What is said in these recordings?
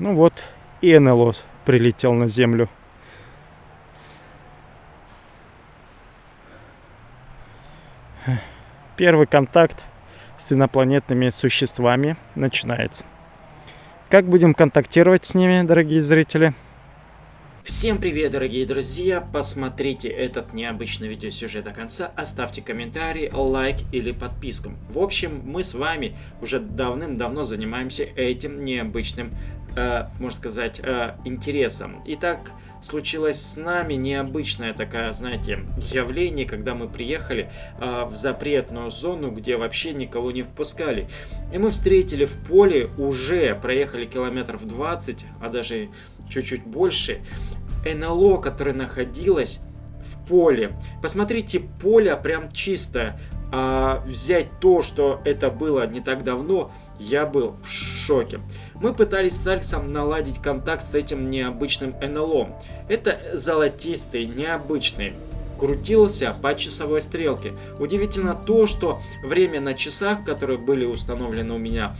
Ну вот и НЛО прилетел на Землю. Первый контакт с инопланетными существами начинается. Как будем контактировать с ними, дорогие зрители? Всем привет, дорогие друзья! Посмотрите этот необычный видеосюжет до конца, оставьте комментарий, лайк или подписку. В общем, мы с вами уже давным-давно занимаемся этим необычным, э, можно сказать, э, интересом. Итак, случилось с нами необычное такое, знаете, явление, когда мы приехали э, в запретную зону, где вообще никого не впускали. И мы встретили в поле, уже проехали километров 20, а даже чуть-чуть больше, НЛО, которое находилось в поле. Посмотрите, поле прям чистое. А взять то, что это было не так давно, я был в шоке. Мы пытались с Алексом наладить контакт с этим необычным НЛО. Это золотистый, необычный крутился по часовой стрелке. Удивительно то, что время на часах, которые были установлены у меня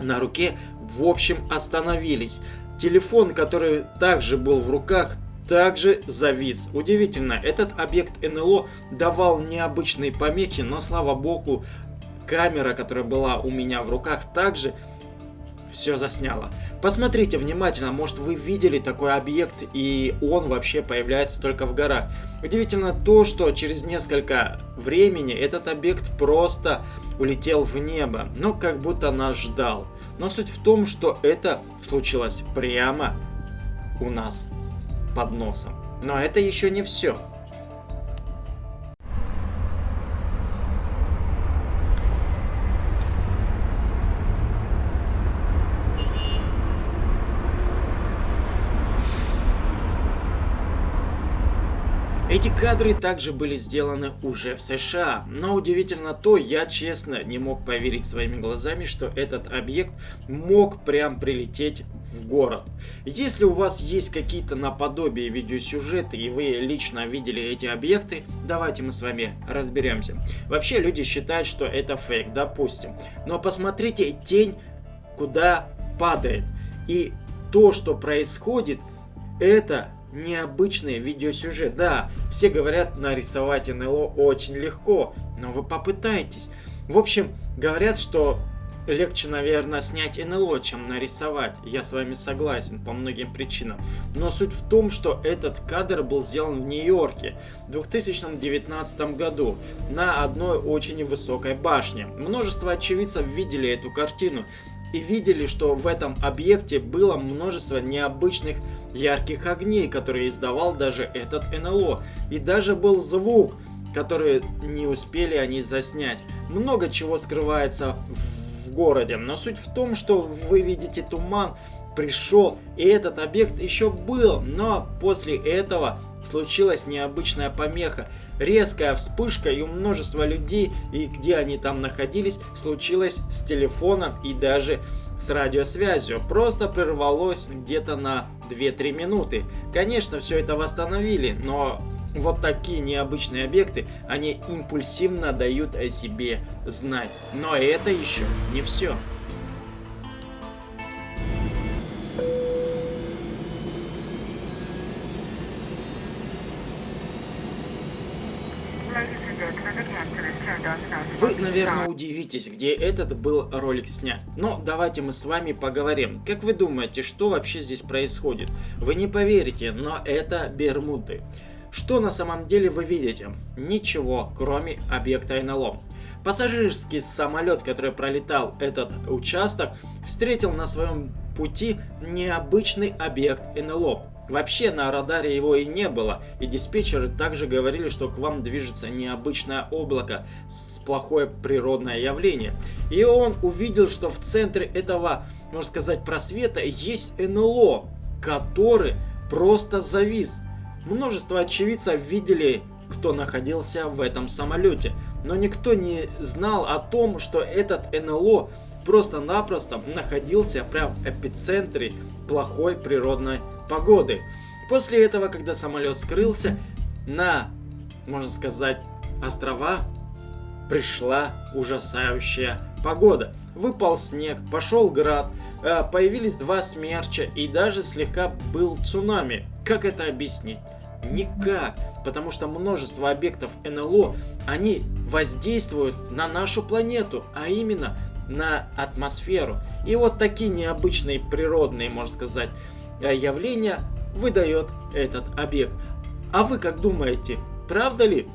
на руке, в общем остановились. Телефон, который также был в руках, также завис. Удивительно, этот объект НЛО давал необычные помехи, но слава богу, камера, которая была у меня в руках, также все засняла. Посмотрите внимательно, может вы видели такой объект и он вообще появляется только в горах. Удивительно то, что через несколько времени этот объект просто улетел в небо, но как будто нас ждал. Но суть в том, что это случилось прямо у нас под носом. Но это еще не все. Эти кадры также были сделаны уже в США, но удивительно то, я честно не мог поверить своими глазами, что этот объект мог прям прилететь в город. Если у вас есть какие-то наподобие видеосюжеты и вы лично видели эти объекты, давайте мы с вами разберемся. Вообще люди считают, что это фейк, допустим. Но посмотрите тень, куда падает. И то, что происходит, это необычный видеосюжет. Да, все говорят, нарисовать НЛО очень легко, но вы попытайтесь. В общем, говорят, что легче, наверное, снять НЛО, чем нарисовать. Я с вами согласен по многим причинам. Но суть в том, что этот кадр был сделан в Нью-Йорке в 2019 году на одной очень высокой башне. Множество очевидцев видели эту картину и видели, что в этом объекте было множество необычных ярких огней, которые издавал даже этот НЛО. И даже был звук, который не успели они заснять. Много чего скрывается в городе, но суть в том, что вы видите туман, пришел, и этот объект еще был, но после этого случилась необычная помеха. Резкая вспышка и у множества людей, и где они там находились, случилось с телефоном и даже с радиосвязью. Просто прервалось где-то на 2-3 минуты. Конечно, все это восстановили, но вот такие необычные объекты, они импульсивно дают о себе знать. Но это еще не все. Вы, наверное, удивитесь, где этот был ролик снят. Но давайте мы с вами поговорим. Как вы думаете, что вообще здесь происходит? Вы не поверите, но это Бермуды. Что на самом деле вы видите? Ничего, кроме объекта НЛО. Пассажирский самолет, который пролетал этот участок, встретил на своем пути необычный объект НЛО. Вообще на радаре его и не было, и диспетчеры также говорили, что к вам движется необычное облако с плохое природное явление. И он увидел, что в центре этого, можно сказать, просвета есть НЛО, который просто завис. Множество очевидцев видели, кто находился в этом самолете, но никто не знал о том, что этот НЛО просто-напросто находился прямо в эпицентре плохой природной погоды. После этого, когда самолет скрылся, на, можно сказать, острова пришла ужасающая погода. Выпал снег, пошел град, э, появились два смерча и даже слегка был цунами. Как это объяснить? Никак, потому что множество объектов НЛО, они воздействуют на нашу планету, а именно на атмосферу. И вот такие необычные природные, можно сказать, э, явления выдает этот объект. А вы как думаете, правда ли?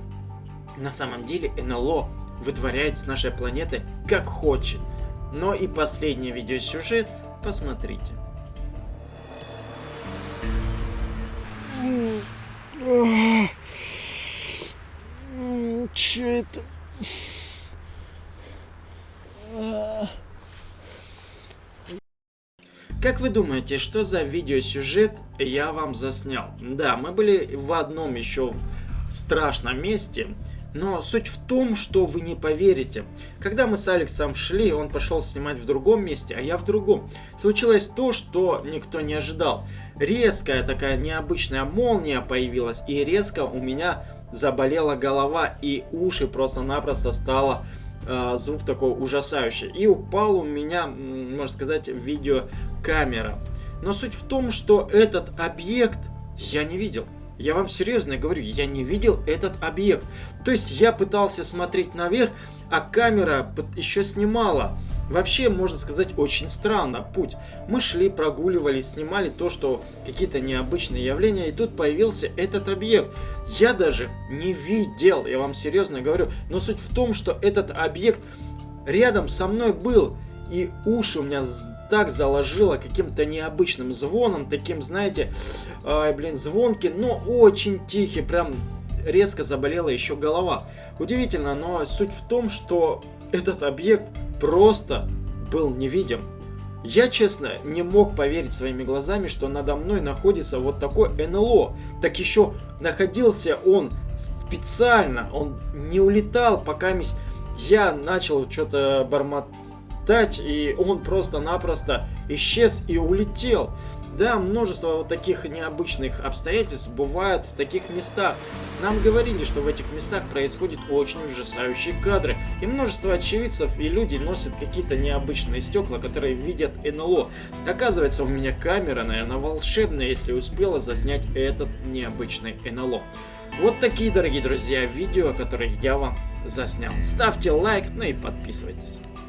На самом деле НЛО вытворяет с нашей планеты как хочет. Но и последний видеосюжет посмотрите. Че это? Как вы думаете, что за видеосюжет я вам заснял? Да, мы были в одном еще страшном месте, но суть в том, что вы не поверите. Когда мы с Алексом шли, он пошел снимать в другом месте, а я в другом. Случилось то, что никто не ожидал. Резкая такая необычная молния появилась, и резко у меня заболела голова, и уши просто-напросто стало э, звук такой ужасающий. И упал у меня, можно сказать, видеокамера. Но суть в том, что этот объект я не видел. Я вам серьезно говорю, я не видел этот объект. То есть я пытался смотреть наверх, а камера еще снимала. Вообще, можно сказать, очень странно путь. Мы шли, прогуливались, снимали то, что какие-то необычные явления, и тут появился этот объект. Я даже не видел, я вам серьезно говорю. Но суть в том, что этот объект рядом со мной был. И уши у меня так заложило каким-то необычным звоном, таким, знаете, э, блин, звонкий, но очень тихий, прям резко заболела еще голова. Удивительно, но суть в том, что этот объект просто был невидим. Я, честно, не мог поверить своими глазами, что надо мной находится вот такой НЛО. Так еще находился он специально, он не улетал, пока я начал что-то бормотать и он просто-напросто исчез и улетел. Да, множество вот таких необычных обстоятельств бывают в таких местах. Нам говорили, что в этих местах происходят очень ужасающие кадры. И множество очевидцев и люди носят какие-то необычные стекла, которые видят НЛО. Оказывается, у меня камера, наверное, волшебная, если успела заснять этот необычный НЛО. Вот такие, дорогие друзья, видео, которые я вам заснял. Ставьте лайк, ну и подписывайтесь.